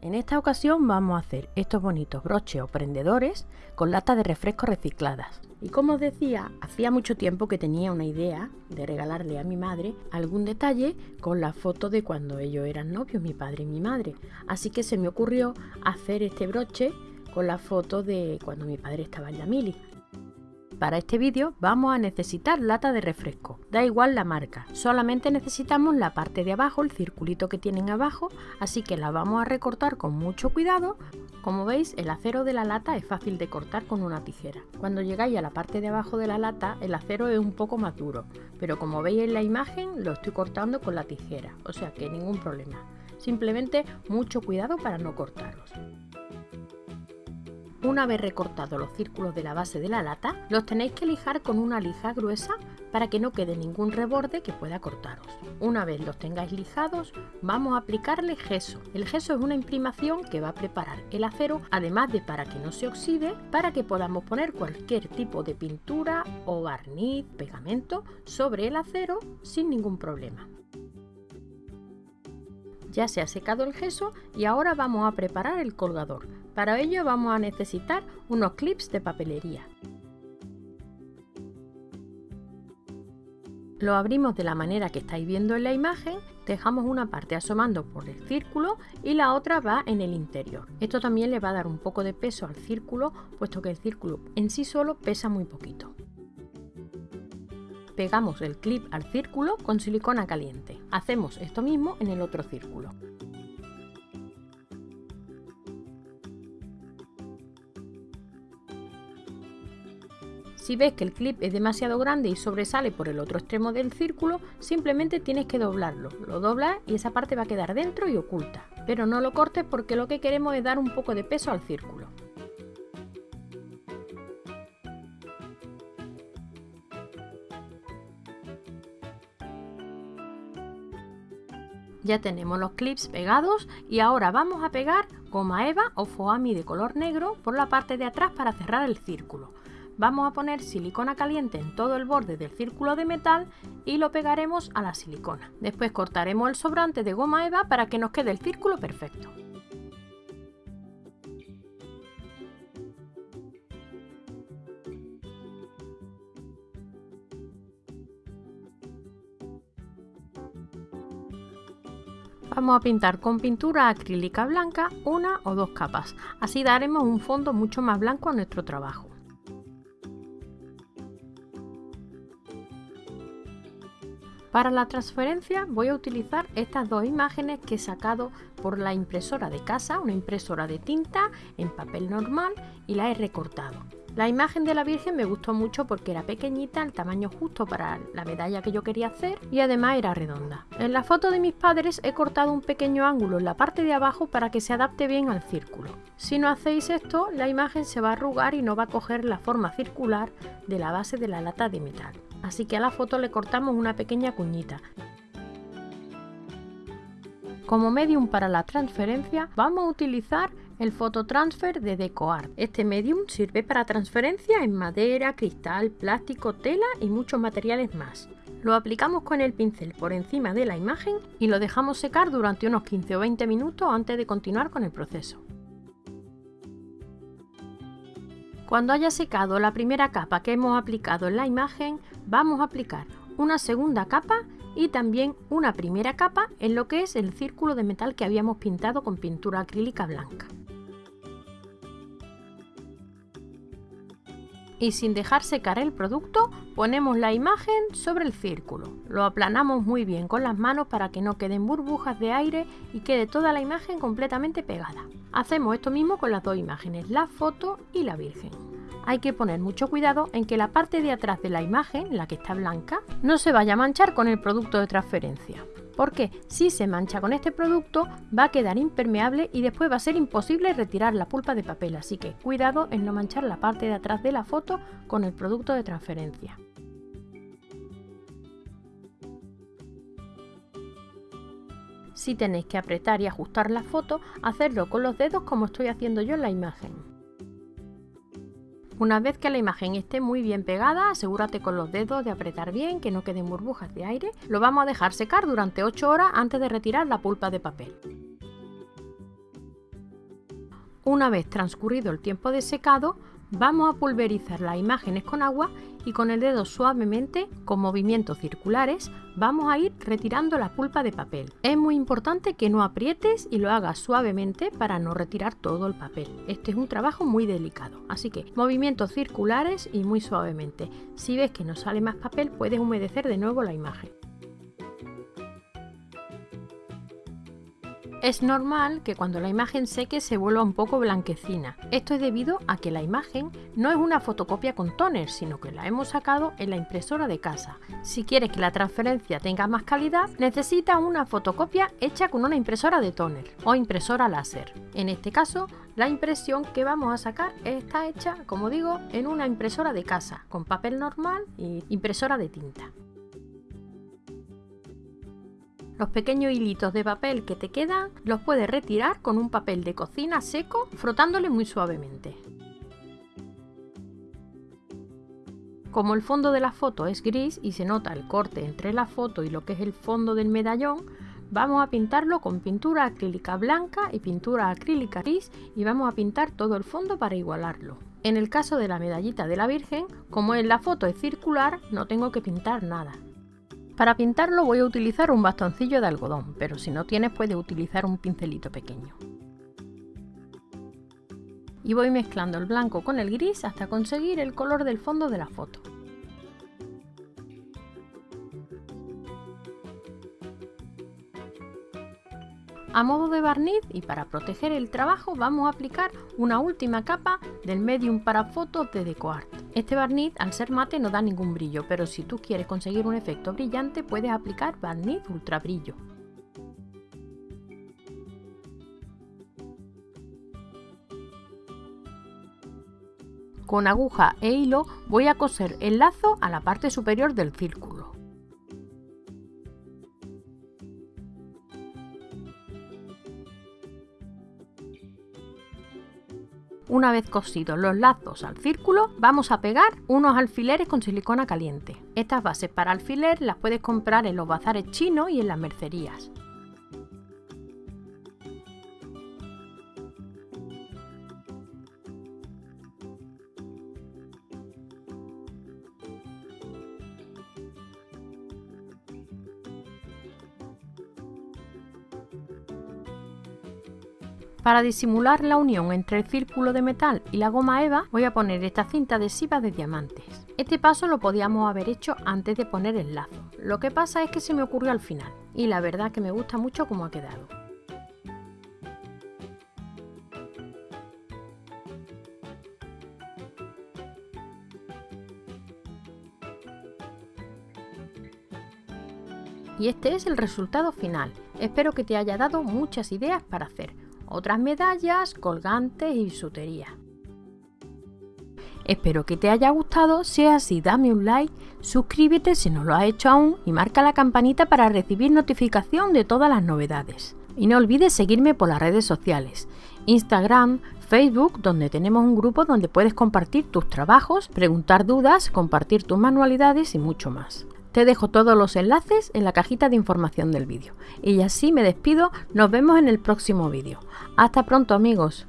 En esta ocasión vamos a hacer estos bonitos broches o prendedores con latas de refresco recicladas. Y como os decía, hacía mucho tiempo que tenía una idea de regalarle a mi madre algún detalle con la foto de cuando ellos eran novios, mi padre y mi madre. Así que se me ocurrió hacer este broche con la foto de cuando mi padre estaba en la mili. Para este vídeo vamos a necesitar lata de refresco, da igual la marca, solamente necesitamos la parte de abajo, el circulito que tienen abajo, así que la vamos a recortar con mucho cuidado. Como veis el acero de la lata es fácil de cortar con una tijera. Cuando llegáis a la parte de abajo de la lata el acero es un poco más duro, pero como veis en la imagen lo estoy cortando con la tijera, o sea que ningún problema. Simplemente mucho cuidado para no cortarlos. Una vez recortados los círculos de la base de la lata, los tenéis que lijar con una lija gruesa para que no quede ningún reborde que pueda cortaros. Una vez los tengáis lijados, vamos a aplicarle gesso. El gesso es una imprimación que va a preparar el acero, además de para que no se oxide, para que podamos poner cualquier tipo de pintura o barniz, pegamento sobre el acero sin ningún problema. Ya se ha secado el gesso y ahora vamos a preparar el colgador. Para ello vamos a necesitar unos clips de papelería. Lo abrimos de la manera que estáis viendo en la imagen, dejamos una parte asomando por el círculo y la otra va en el interior. Esto también le va a dar un poco de peso al círculo, puesto que el círculo en sí solo pesa muy poquito pegamos el clip al círculo con silicona caliente. Hacemos esto mismo en el otro círculo. Si ves que el clip es demasiado grande y sobresale por el otro extremo del círculo, simplemente tienes que doblarlo. Lo doblas y esa parte va a quedar dentro y oculta. Pero no lo cortes porque lo que queremos es dar un poco de peso al círculo. Ya tenemos los clips pegados y ahora vamos a pegar goma eva o foami de color negro por la parte de atrás para cerrar el círculo. Vamos a poner silicona caliente en todo el borde del círculo de metal y lo pegaremos a la silicona. Después cortaremos el sobrante de goma eva para que nos quede el círculo perfecto. Vamos a pintar con pintura acrílica blanca una o dos capas, así daremos un fondo mucho más blanco a nuestro trabajo. Para la transferencia voy a utilizar estas dos imágenes que he sacado por la impresora de casa, una impresora de tinta en papel normal y la he recortado. La imagen de la Virgen me gustó mucho porque era pequeñita, el tamaño justo para la medalla que yo quería hacer y además era redonda. En la foto de mis padres he cortado un pequeño ángulo en la parte de abajo para que se adapte bien al círculo. Si no hacéis esto, la imagen se va a arrugar y no va a coger la forma circular de la base de la lata de metal. Así que a la foto le cortamos una pequeña cuñita. Como medium para la transferencia vamos a utilizar el fototransfer de DecoArt. Este medium sirve para transferencia en madera, cristal, plástico, tela y muchos materiales más. Lo aplicamos con el pincel por encima de la imagen y lo dejamos secar durante unos 15 o 20 minutos antes de continuar con el proceso. Cuando haya secado la primera capa que hemos aplicado en la imagen, vamos a aplicar una segunda capa y también una primera capa en lo que es el círculo de metal que habíamos pintado con pintura acrílica blanca. y sin dejar secar el producto ponemos la imagen sobre el círculo. Lo aplanamos muy bien con las manos para que no queden burbujas de aire y quede toda la imagen completamente pegada. Hacemos esto mismo con las dos imágenes, la foto y la virgen. Hay que poner mucho cuidado en que la parte de atrás de la imagen, la que está blanca, no se vaya a manchar con el producto de transferencia porque si se mancha con este producto va a quedar impermeable y después va a ser imposible retirar la pulpa de papel, así que cuidado en no manchar la parte de atrás de la foto con el producto de transferencia. Si tenéis que apretar y ajustar la foto, hacerlo con los dedos como estoy haciendo yo en la imagen. Una vez que la imagen esté muy bien pegada, asegúrate con los dedos de apretar bien, que no queden burbujas de aire. Lo vamos a dejar secar durante 8 horas antes de retirar la pulpa de papel. Una vez transcurrido el tiempo de secado, vamos a pulverizar las imágenes con agua y con el dedo suavemente, con movimientos circulares, vamos a ir retirando la pulpa de papel. Es muy importante que no aprietes y lo hagas suavemente para no retirar todo el papel. Este es un trabajo muy delicado, así que movimientos circulares y muy suavemente. Si ves que no sale más papel, puedes humedecer de nuevo la imagen. Es normal que cuando la imagen seque se vuelva un poco blanquecina. Esto es debido a que la imagen no es una fotocopia con toner, sino que la hemos sacado en la impresora de casa. Si quieres que la transferencia tenga más calidad, necesitas una fotocopia hecha con una impresora de toner o impresora láser. En este caso, la impresión que vamos a sacar está hecha, como digo, en una impresora de casa, con papel normal y impresora de tinta. Los pequeños hilitos de papel que te quedan los puedes retirar con un papel de cocina seco frotándole muy suavemente. Como el fondo de la foto es gris y se nota el corte entre la foto y lo que es el fondo del medallón, vamos a pintarlo con pintura acrílica blanca y pintura acrílica gris y vamos a pintar todo el fondo para igualarlo. En el caso de la medallita de la Virgen, como en la foto es circular, no tengo que pintar nada. Para pintarlo voy a utilizar un bastoncillo de algodón, pero si no tienes puedes utilizar un pincelito pequeño. Y voy mezclando el blanco con el gris hasta conseguir el color del fondo de la foto. A modo de barniz y para proteger el trabajo vamos a aplicar una última capa del medium para fotos de DecoArt. Este barniz al ser mate no da ningún brillo, pero si tú quieres conseguir un efecto brillante puedes aplicar barniz ultra brillo. Con aguja e hilo voy a coser el lazo a la parte superior del círculo. Una vez cosidos los lazos al círculo, vamos a pegar unos alfileres con silicona caliente. Estas bases para alfiler las puedes comprar en los bazares chinos y en las mercerías. Para disimular la unión entre el círculo de metal y la goma eva voy a poner esta cinta adhesiva de diamantes. Este paso lo podíamos haber hecho antes de poner el lazo. Lo que pasa es que se me ocurrió al final y la verdad que me gusta mucho cómo ha quedado. Y este es el resultado final. Espero que te haya dado muchas ideas para hacer otras medallas, colgantes y bisutería. Espero que te haya gustado, si es así dame un like, suscríbete si no lo has hecho aún y marca la campanita para recibir notificación de todas las novedades. Y no olvides seguirme por las redes sociales, Instagram, Facebook, donde tenemos un grupo donde puedes compartir tus trabajos, preguntar dudas, compartir tus manualidades y mucho más. Te dejo todos los enlaces en la cajita de información del vídeo. Y así me despido, nos vemos en el próximo vídeo. Hasta pronto amigos.